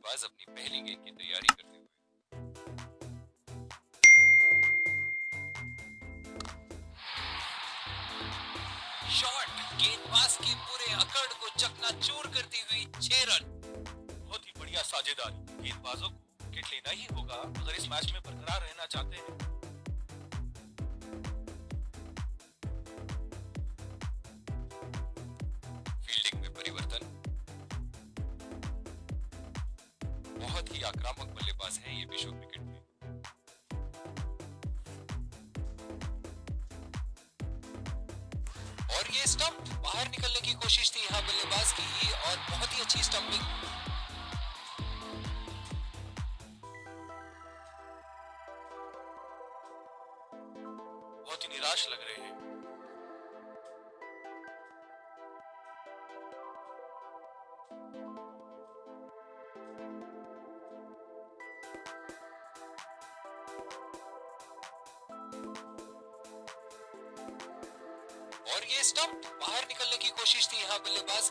बल्लेबाज अपनी पहली गेंद की तैयारी करते हुए। शॉट गेंदबाज की पूरे अकड़ को चकनाचूर करती हुई छह रन। बहुत ही बढ़िया साझेदारी। गेंदबाजों को विकेट लेना ही होगा। अगर इस मैच में बरकरार रहना चाहते हैं ही आक्रामक बल्लेबाज हैं, ये विश्व क्रिकेट में। और ये स्टंप बाहर निकलने की कोशिश थी यहाँ बल्लेबाज की, और बहुत ही अच्छी स्टंपिंग बहुत ही निराश लग रहे हैं। ये स्टंप बाहर निकलने की कोशिश थी यहाँ बल्लेबाज।